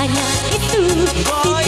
Hanya itu. Tidak